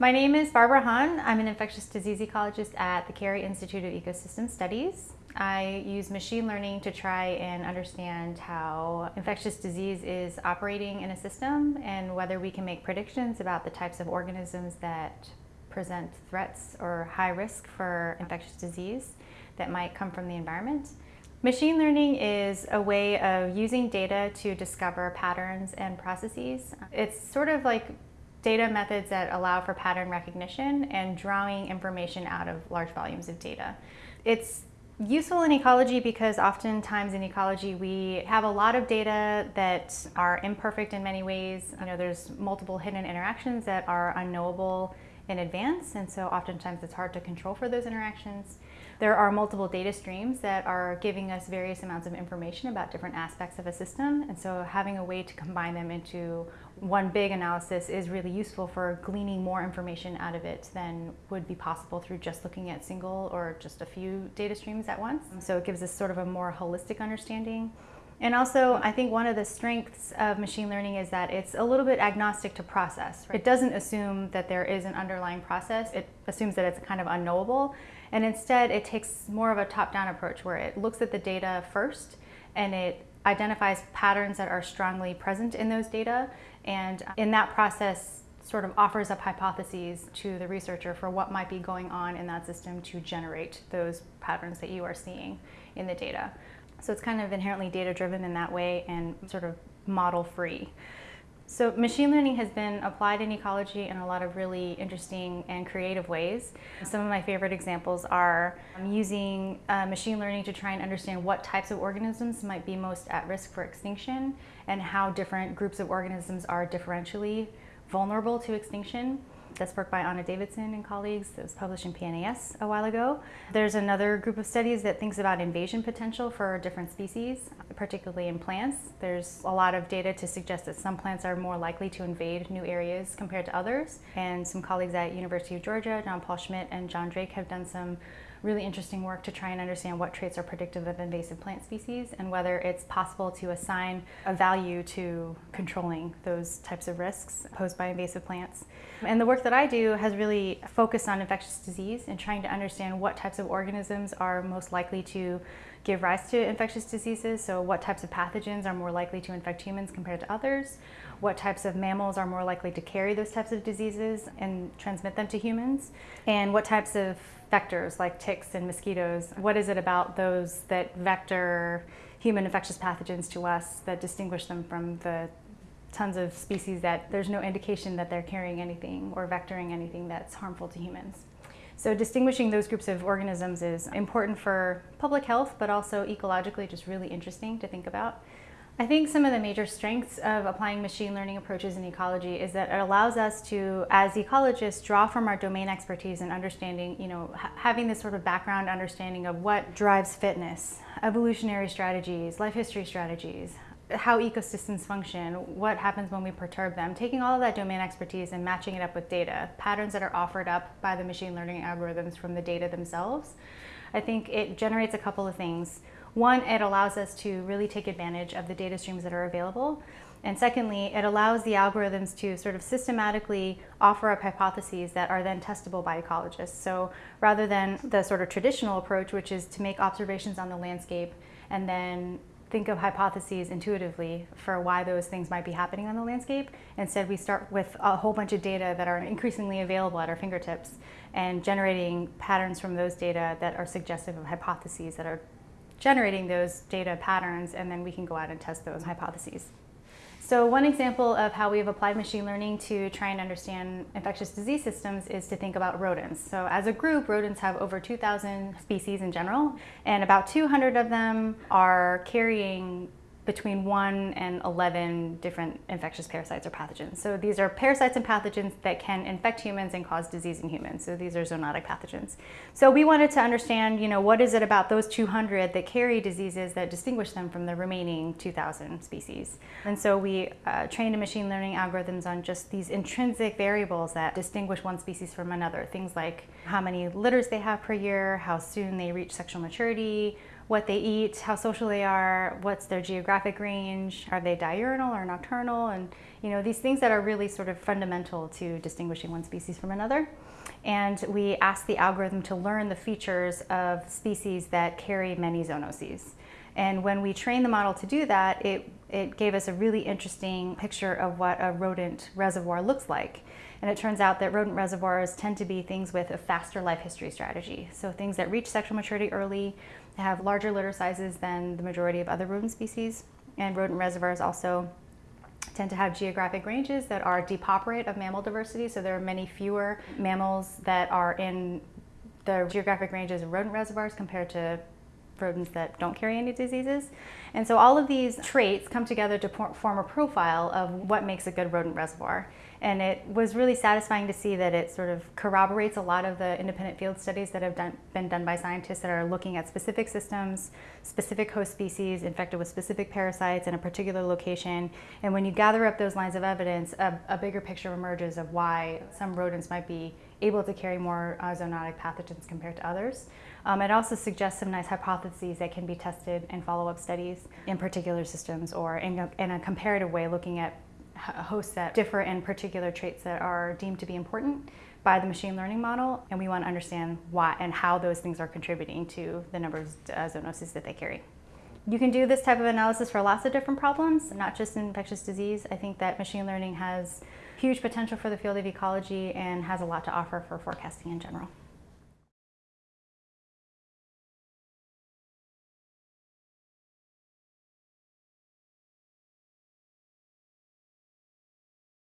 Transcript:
My name is Barbara Han. I'm an infectious disease ecologist at the Cary Institute of Ecosystem Studies. I use machine learning to try and understand how infectious disease is operating in a system and whether we can make predictions about the types of organisms that present threats or high risk for infectious disease that might come from the environment. Machine learning is a way of using data to discover patterns and processes. It's sort of like data methods that allow for pattern recognition and drawing information out of large volumes of data. It's useful in ecology because oftentimes in ecology we have a lot of data that are imperfect in many ways. You know, there's multiple hidden interactions that are unknowable in advance and so oftentimes it's hard to control for those interactions. There are multiple data streams that are giving us various amounts of information about different aspects of a system and so having a way to combine them into one big analysis is really useful for gleaning more information out of it than would be possible through just looking at single or just a few data streams at once. So it gives us sort of a more holistic understanding. And also, I think one of the strengths of machine learning is that it's a little bit agnostic to process. It doesn't assume that there is an underlying process. It assumes that it's kind of unknowable. And instead, it takes more of a top-down approach where it looks at the data first and it identifies patterns that are strongly present in those data. And in that process, sort of offers up hypotheses to the researcher for what might be going on in that system to generate those patterns that you are seeing in the data. So it's kind of inherently data driven in that way and sort of model free. So machine learning has been applied in ecology in a lot of really interesting and creative ways. Some of my favorite examples are using uh, machine learning to try and understand what types of organisms might be most at risk for extinction and how different groups of organisms are differentially vulnerable to extinction. That's work by Ana Davidson and colleagues that was published in PNAS a while ago. There's another group of studies that thinks about invasion potential for different species, particularly in plants. There's a lot of data to suggest that some plants are more likely to invade new areas compared to others. And some colleagues at University of Georgia, John Paul Schmidt and John Drake have done some really interesting work to try and understand what traits are predictive of invasive plant species and whether it's possible to assign a value to controlling those types of risks posed by invasive plants. And the work that I do has really focused on infectious disease and trying to understand what types of organisms are most likely to give rise to infectious diseases. So what types of pathogens are more likely to infect humans compared to others? What types of mammals are more likely to carry those types of diseases and transmit them to humans? And what types of vectors like ticks and mosquitoes. What is it about those that vector human infectious pathogens to us that distinguish them from the tons of species that there's no indication that they're carrying anything or vectoring anything that's harmful to humans. So distinguishing those groups of organisms is important for public health, but also ecologically just really interesting to think about. I think some of the major strengths of applying machine learning approaches in ecology is that it allows us to, as ecologists, draw from our domain expertise and understanding, you know, having this sort of background understanding of what drives fitness, evolutionary strategies, life history strategies, how ecosystems function, what happens when we perturb them, taking all of that domain expertise and matching it up with data, patterns that are offered up by the machine learning algorithms from the data themselves. I think it generates a couple of things. One, it allows us to really take advantage of the data streams that are available. And secondly, it allows the algorithms to sort of systematically offer up hypotheses that are then testable by ecologists. So rather than the sort of traditional approach, which is to make observations on the landscape and then think of hypotheses intuitively for why those things might be happening on the landscape. Instead, we start with a whole bunch of data that are increasingly available at our fingertips and generating patterns from those data that are suggestive of hypotheses that are generating those data patterns and then we can go out and test those hypotheses. So one example of how we've applied machine learning to try and understand infectious disease systems is to think about rodents. So as a group, rodents have over 2,000 species in general, and about 200 of them are carrying between 1 and 11 different infectious parasites or pathogens. So these are parasites and pathogens that can infect humans and cause disease in humans. So these are zoonotic pathogens. So we wanted to understand, you know, what is it about those 200 that carry diseases that distinguish them from the remaining 2,000 species. And so we uh, trained machine learning algorithms on just these intrinsic variables that distinguish one species from another. Things like how many litters they have per year, how soon they reach sexual maturity, what they eat, how social they are, what's their geographic range, are they diurnal or nocturnal, and you know these things that are really sort of fundamental to distinguishing one species from another. And we asked the algorithm to learn the features of species that carry many zoonoses. And when we trained the model to do that, it, it gave us a really interesting picture of what a rodent reservoir looks like. And it turns out that rodent reservoirs tend to be things with a faster life history strategy. So things that reach sexual maturity early have larger litter sizes than the majority of other rodent species. And rodent reservoirs also tend to have geographic ranges that are depauperate of mammal diversity. So there are many fewer mammals that are in the geographic ranges of rodent reservoirs compared to rodents that don't carry any diseases. And so all of these traits come together to form a profile of what makes a good rodent reservoir. And it was really satisfying to see that it sort of corroborates a lot of the independent field studies that have done, been done by scientists that are looking at specific systems, specific host species infected with specific parasites in a particular location. And when you gather up those lines of evidence, a, a bigger picture emerges of why some rodents might be able to carry more uh, zoonotic pathogens compared to others. Um, it also suggests some nice hypotheses that can be tested in follow-up studies in particular systems or in a, in a comparative way looking at hosts that differ in particular traits that are deemed to be important by the machine learning model, and we want to understand why and how those things are contributing to the number of uh, zoonoses that they carry. You can do this type of analysis for lots of different problems, not just in infectious disease. I think that machine learning has huge potential for the field of ecology and has a lot to offer for forecasting in general.